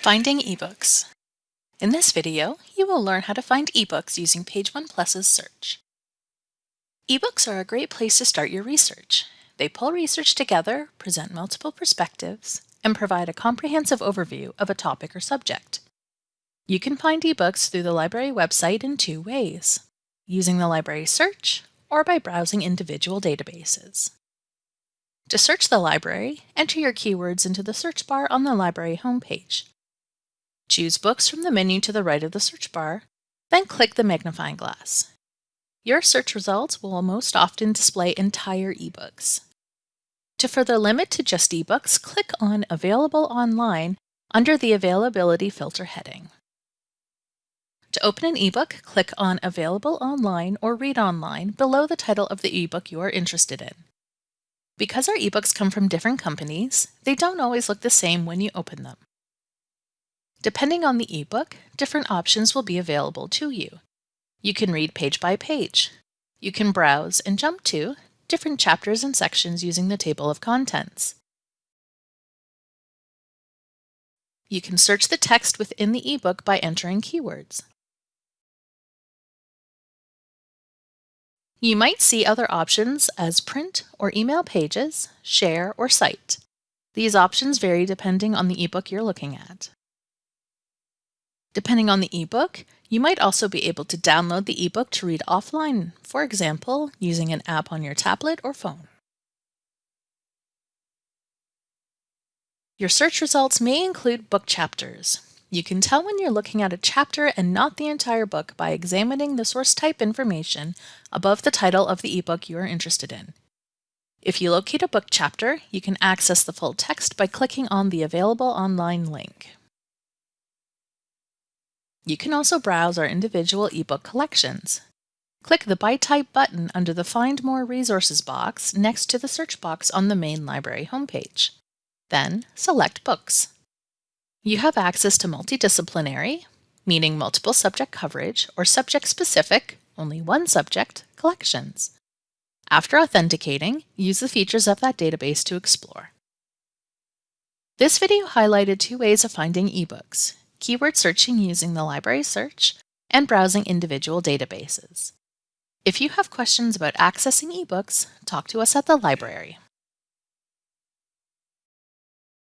Finding eBooks. In this video, you will learn how to find eBooks using Page One Plus's search. eBooks are a great place to start your research. They pull research together, present multiple perspectives, and provide a comprehensive overview of a topic or subject. You can find eBooks through the library website in two ways, using the library search or by browsing individual databases. To search the library, enter your keywords into the search bar on the library homepage. Choose Books from the menu to the right of the search bar, then click the magnifying glass. Your search results will most often display entire ebooks. To further limit to just ebooks, click on Available Online under the Availability filter heading. To open an ebook, click on Available Online or Read Online below the title of the ebook you are interested in. Because our ebooks come from different companies, they don't always look the same when you open them. Depending on the ebook, different options will be available to you. You can read page by page. You can browse and jump to different chapters and sections using the table of contents. You can search the text within the ebook by entering keywords. You might see other options as print or email pages, share, or cite. These options vary depending on the ebook you're looking at. Depending on the ebook, you might also be able to download the ebook to read offline, for example, using an app on your tablet or phone. Your search results may include book chapters. You can tell when you're looking at a chapter and not the entire book by examining the source type information above the title of the ebook you are interested in. If you locate a book chapter, you can access the full text by clicking on the available online link. You can also browse our individual ebook collections. Click the By Type button under the Find More Resources box next to the search box on the main library homepage. Then select Books. You have access to multidisciplinary, meaning multiple subject coverage, or subject-specific, only one subject, collections. After authenticating, use the features of that database to explore. This video highlighted two ways of finding ebooks, keyword searching using the library search, and browsing individual databases. If you have questions about accessing ebooks, talk to us at the library.